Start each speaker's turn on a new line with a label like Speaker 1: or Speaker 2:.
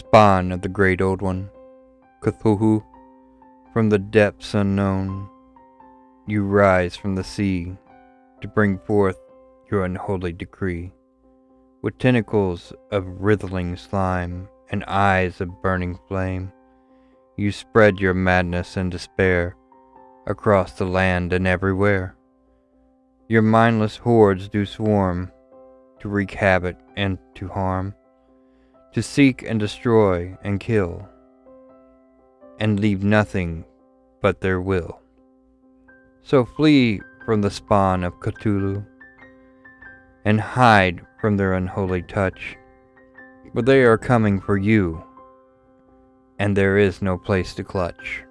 Speaker 1: spawn of the great old one, Cthulhu, from the depths unknown, you rise from the sea to bring forth your unholy decree. With tentacles of writhing slime and eyes of burning flame, you spread your madness and despair across the land and everywhere. Your mindless hordes do swarm to wreak havoc and to harm, to seek and destroy and kill, and leave nothing but their will. So flee from the spawn of Cthulhu and hide from their unholy touch, for they are coming for you, and there is no place to clutch.